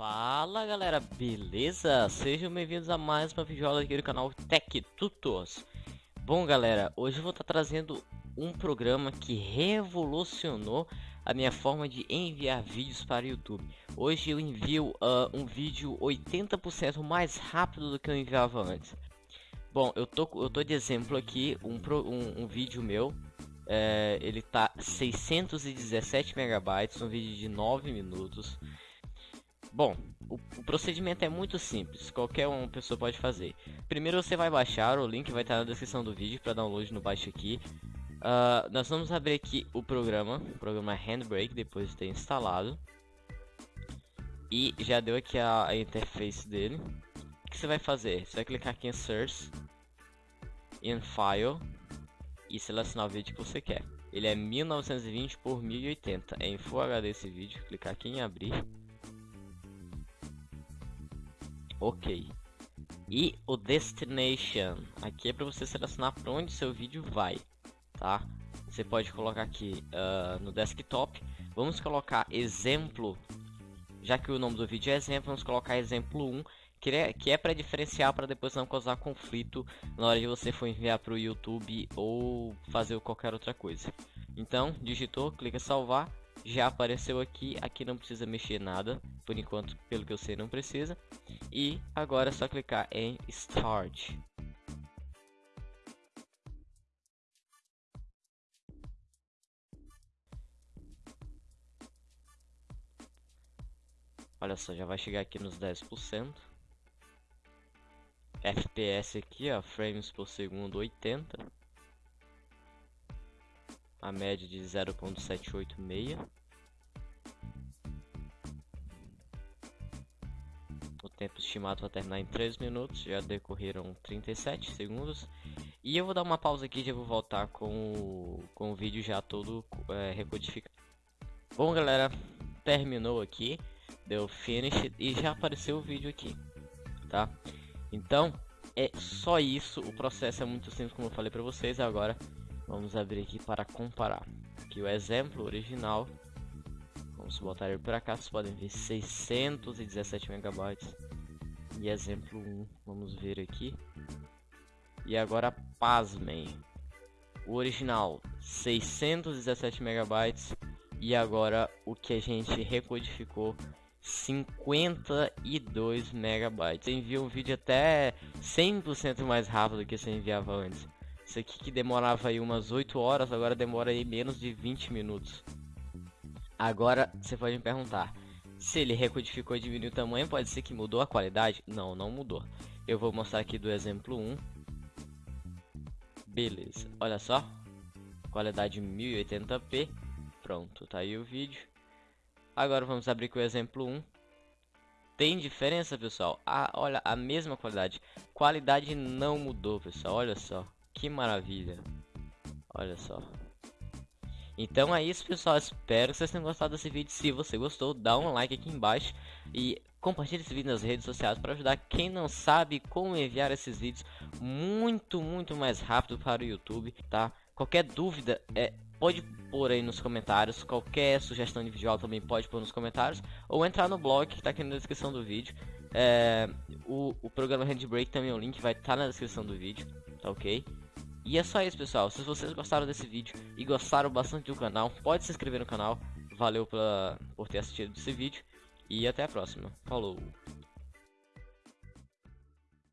Fala galera, beleza? Sejam bem-vindos a mais uma videoaula aqui do canal Tech Tutors. Bom galera, hoje eu vou estar trazendo um programa que revolucionou a minha forma de enviar vídeos para o YouTube. Hoje eu envio uh, um vídeo 80% mais rápido do que eu enviava antes. Bom, eu tô, eu tô de exemplo aqui um, pro, um, um vídeo meu. É, ele tá 617 megabytes, um vídeo de 9 minutos. Bom, o, o, procedimento é muito simples, qualquer uma pessoa pode fazer. Primeiro você vai baixar, o link vai estar na descrição do vídeo para download no baixo aqui. Uh, nós vamos abrir aqui o programa, o programa Handbrake, depois de ter instalado. E já deu aqui a, a interface dele. O que você vai fazer? Você vai clicar aqui em Source, em File e selecionar o vídeo que você quer. Ele é 1920 por 1080, é em Full HD esse vídeo. Clicar aqui em abrir. Ok. E o destination, aqui é para você selecionar para onde seu vídeo vai, tá? Você pode colocar aqui uh, no desktop. Vamos colocar exemplo, já que o nome do vídeo é exemplo, vamos colocar exemplo 1, que é, que é para diferenciar para depois não causar conflito na hora de você for enviar para o YouTube ou fazer qualquer outra coisa. Então, digitou, clica salvar já apareceu aqui, aqui não precisa mexer nada, por enquanto, pelo que eu sei, não precisa. E agora é só clicar em Start. Olha só, já vai chegar aqui nos 10%. FPS aqui, ó, frames por segundo 80 a média de 0.786. O tempo estimado para terminar em 3 minutos, já decorreram 37 segundos. E eu vou dar uma pausa aqui e já vou voltar com o, com o vídeo já todo é, recodificado. Bom galera, terminou aqui, deu finish e já apareceu o vídeo aqui, tá? Então, é só isso, o processo é muito simples como eu falei para vocês agora. Vamos abrir aqui para comparar. Aqui o exemplo original. Vamos botar ele para cá. Vocês podem ver 617 megabytes. E exemplo 1. Vamos ver aqui. E agora pasmem. O original 617 megabytes. E agora o que a gente recodificou 52 megabytes. Envia um vídeo até 100% mais rápido do que você enviava antes. Isso aqui que demorava aí umas 8 horas, agora demora aí menos de 20 minutos. Agora, você pode me perguntar, se ele recodificou e diminuiu o tamanho, pode ser que mudou a qualidade? Não, não mudou. Eu vou mostrar aqui do exemplo 1. Beleza, olha só. Qualidade 1080p. Pronto, tá aí o vídeo. Agora vamos abrir com o exemplo 1. Tem diferença, pessoal? Ah, olha, a mesma qualidade. Qualidade não mudou, pessoal. Olha só. Que maravilha. Olha só. Então é isso, pessoal. Espero que vocês tenham gostado desse vídeo. Se você gostou, dá um like aqui embaixo. E compartilhe esse vídeo nas redes sociais para ajudar quem não sabe como enviar esses vídeos muito, muito mais rápido para o YouTube, tá? Qualquer dúvida, é, pode pôr aí nos comentários. Qualquer sugestão de vídeo também pode pôr nos comentários. Ou entrar no blog que está aqui na descrição do vídeo. É, o, o programa Handbrake também, o link vai estar tá na descrição do vídeo, tá ok? E é só isso, pessoal. Se vocês gostaram desse vídeo e gostaram bastante do canal, pode se inscrever no canal. Valeu pra, por ter assistido esse vídeo. E até a próxima. Falou!